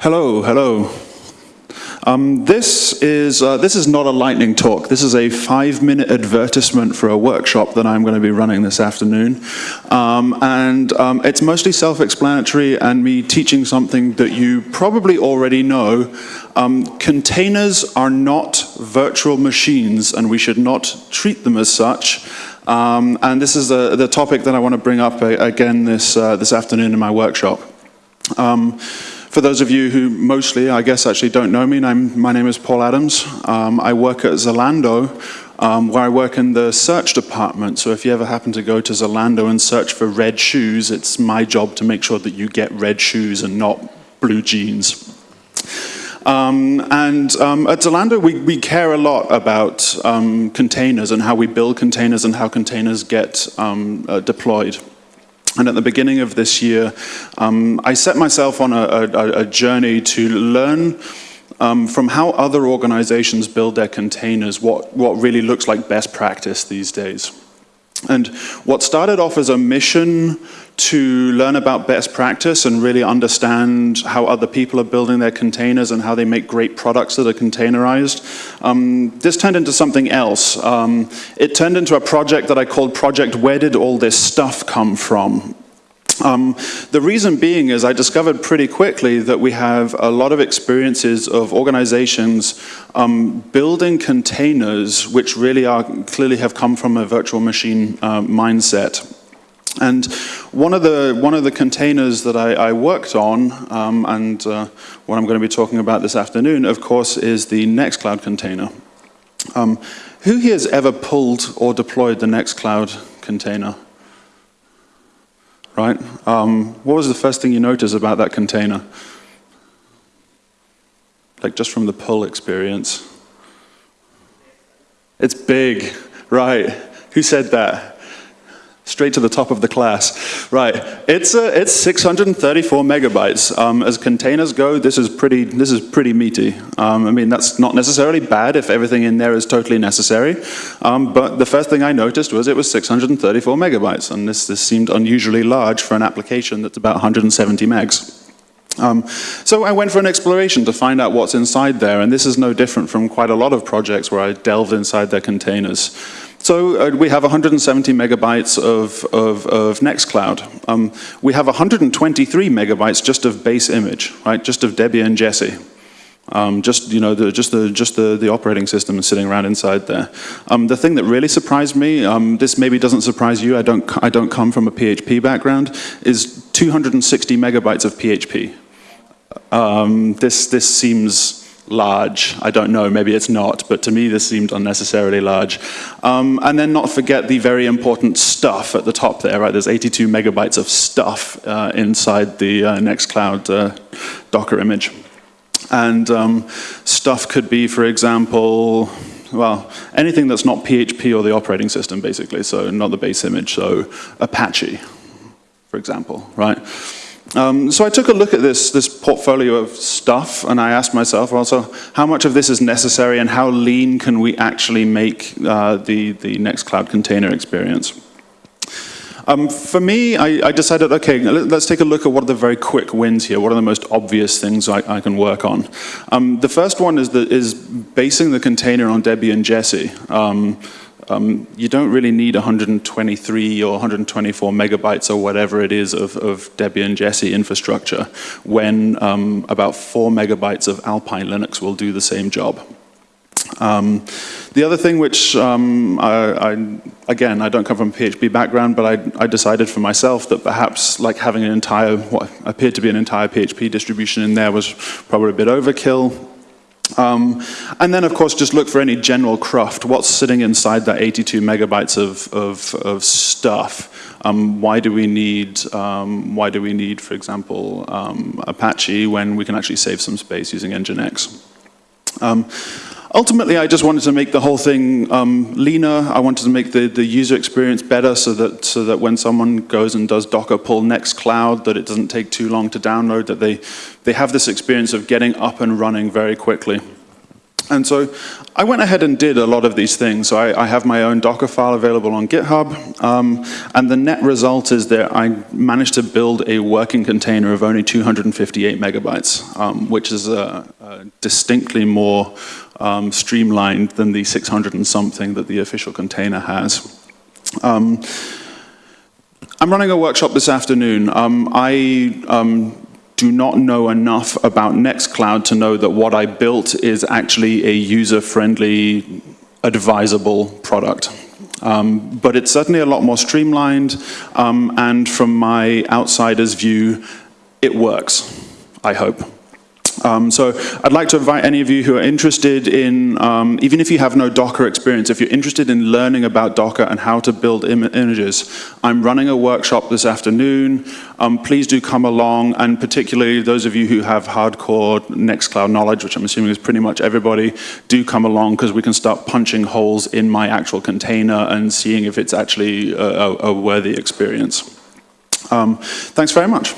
Hello, hello. Um, this, is, uh, this is not a lightning talk. This is a five-minute advertisement for a workshop that I'm going to be running this afternoon. Um, and um, it's mostly self-explanatory and me teaching something that you probably already know. Um, containers are not virtual machines, and we should not treat them as such. Um, and this is the, the topic that I want to bring up again this, uh, this afternoon in my workshop. For those of you who mostly, I guess, actually don't know me, I'm, my name is Paul Adams. Um, I work at Zalando, um, where I work in the search department. So if you ever happen to go to Zalando and search for red shoes, it's my job to make sure that you get red shoes and not blue jeans. Um, and um, at Zalando, we, we, care a lot about um, containers and how we build containers and how containers get um, uh, deployed. And at the beginning of this year, um, I set myself on a, a, a journey to learn um, from how other organizations build their containers, what, what really looks like best practice these days. And what started off as a mission to learn about best practice and really understand how other people are building their containers and how they make great products that are containerized, um, this turned into something else. Um, it turned into a project that I called Project Where Did All This Stuff Come From? Um, the reason being is I discovered pretty quickly that we have a lot of experiences of organizations um, building containers which really are clearly have come from a virtual machine uh, mindset. And one of the one of the containers that I, I worked on, um, and uh, what I'm going to be talking about this afternoon, of course, is the Nextcloud container. Um, who here has ever pulled or deployed the Nextcloud container? right? Um, what was the first thing you noticed about that container? Like just from the pull experience. It's big, right? Who said that? Straight to the top of the class. Right, it's, uh, it's 634 megabytes. Um, as containers go, this is pretty, this is pretty meaty. Um, I mean, that's not necessarily bad if everything in there is totally necessary. Um, but the first thing I noticed was it was 634 megabytes. And this, this seemed unusually large for an application that's about 170 megs. Um, so I went for an exploration to find out what's inside there, and this is no different from quite a lot of projects where I delved inside their containers. So uh, we have 170 megabytes of, of, of Nextcloud. Um, we have 123 megabytes just of base image, right? Just of Debian and Jessie. Um, just you know, the, just the just the the operating system sitting around inside there. Um, the thing that really surprised me, um, this maybe doesn't surprise you. I don't I don't come from a PHP background. Is 260 megabytes of PHP. Um, this this seems large. I don't know, maybe it's not, but to me this seemed unnecessarily large. Um, and then not forget the very important stuff at the top there, right? There's 82 megabytes of stuff uh, inside the uh, Nextcloud uh, Docker image. And um, stuff could be, for example, well, anything that's not PHP or the operating system, basically, so not the base image, so Apache, for example, right? Um, so I took a look at this, this portfolio of stuff and I asked myself also, how much of this is necessary and how lean can we actually make uh, the, the Nextcloud container experience? Um, for me, I, I, decided, okay, let's take a look at what are the very quick wins here. What are the most obvious things I, I can work on? Um, the first one is, the, is basing the container on Debian and Jessie. Um, um, you don't really need 123 or 124 megabytes or whatever it is of, of Debian Jessie infrastructure when um, about four megabytes of Alpine Linux will do the same job. Um, the other thing which, um, I, I, again, I don't come from a PHP background, but I, I, decided for myself that perhaps like having an entire, what appeared to be an entire PHP distribution in there was probably a bit overkill. Um, and then, of course, just look for any general cruft. What's sitting inside that 82 megabytes of, of, of stuff? Um, why do we need, um, why do we need, for example, um, Apache when we can actually save some space using Nginx? Ultimately, I just wanted to make the whole thing um, leaner. I wanted to make the, the user experience better so that, so that when someone goes and does Docker pull Nextcloud, that it doesn't take too long to download, that they, they have this experience of getting up and running very quickly. And so I went ahead and did a lot of these things. So I, I have my own Docker file available on GitHub, um, and the net result is that I managed to build a working container of only 258 megabytes, um, which is distinctly more um, streamlined than the 600 and something that the official container has. Um, I'm running a workshop this afternoon. Um, I um, do not know enough about Nextcloud to know that what I built is actually a user-friendly, advisable product. Um, but it's certainly a lot more streamlined, um, and from my outsider's view, it works, I hope. Um, so I'd like to invite any of you who are interested in, um, even if you have no Docker experience, if you're interested in learning about Docker and how to build Im images, I'm running a workshop this afternoon. Um, please do come along, and particularly those of you who have hardcore Nextcloud knowledge, which I'm assuming is pretty much everybody, do come along because we can start punching holes in my actual container and seeing if it's actually a, a worthy experience. Um, thanks very much.